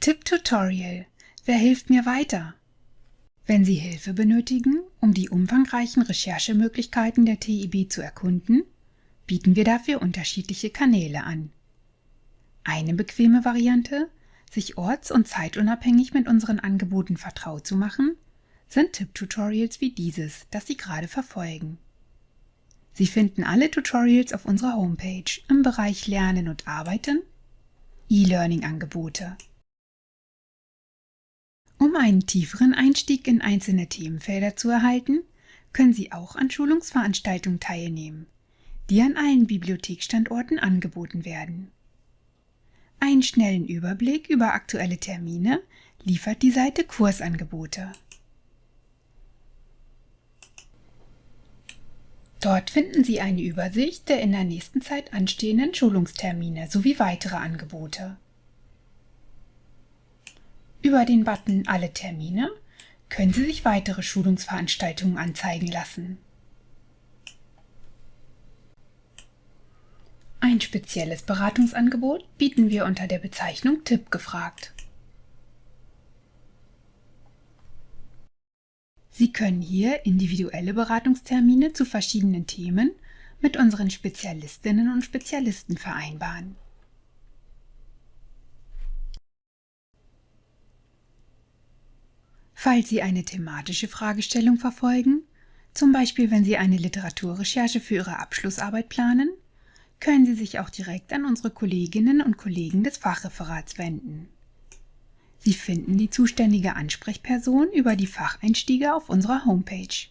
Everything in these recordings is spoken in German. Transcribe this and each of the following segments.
Tipp-Tutorial Wer hilft mir weiter? Wenn Sie Hilfe benötigen, um die umfangreichen Recherchemöglichkeiten der TIB zu erkunden, bieten wir dafür unterschiedliche Kanäle an. Eine bequeme Variante, sich orts- und zeitunabhängig mit unseren Angeboten vertraut zu machen, sind Tipp-Tutorials wie dieses, das Sie gerade verfolgen. Sie finden alle Tutorials auf unserer Homepage im Bereich Lernen und Arbeiten, E-Learning-Angebote um einen tieferen Einstieg in einzelne Themenfelder zu erhalten, können Sie auch an Schulungsveranstaltungen teilnehmen, die an allen Bibliothekstandorten angeboten werden. Einen schnellen Überblick über aktuelle Termine liefert die Seite Kursangebote. Dort finden Sie eine Übersicht der in der nächsten Zeit anstehenden Schulungstermine sowie weitere Angebote. Über den Button Alle Termine können Sie sich weitere Schulungsveranstaltungen anzeigen lassen. Ein spezielles Beratungsangebot bieten wir unter der Bezeichnung Tipp gefragt. Sie können hier individuelle Beratungstermine zu verschiedenen Themen mit unseren Spezialistinnen und Spezialisten vereinbaren. Falls Sie eine thematische Fragestellung verfolgen, zum Beispiel wenn Sie eine Literaturrecherche für Ihre Abschlussarbeit planen, können Sie sich auch direkt an unsere Kolleginnen und Kollegen des Fachreferats wenden. Sie finden die zuständige Ansprechperson über die Facheinstiege auf unserer Homepage.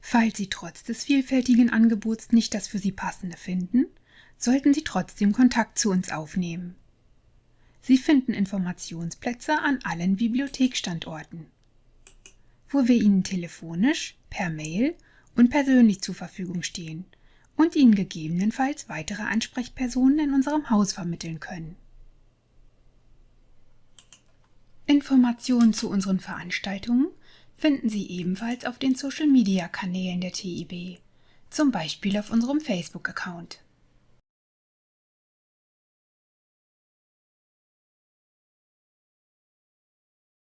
Falls Sie trotz des vielfältigen Angebots nicht das für Sie passende finden, sollten Sie trotzdem Kontakt zu uns aufnehmen. Sie finden Informationsplätze an allen Bibliothekstandorten, wo wir Ihnen telefonisch, per Mail und persönlich zur Verfügung stehen und Ihnen gegebenenfalls weitere Ansprechpersonen in unserem Haus vermitteln können. Informationen zu unseren Veranstaltungen finden Sie ebenfalls auf den Social-Media-Kanälen der TIB, zum Beispiel auf unserem Facebook-Account.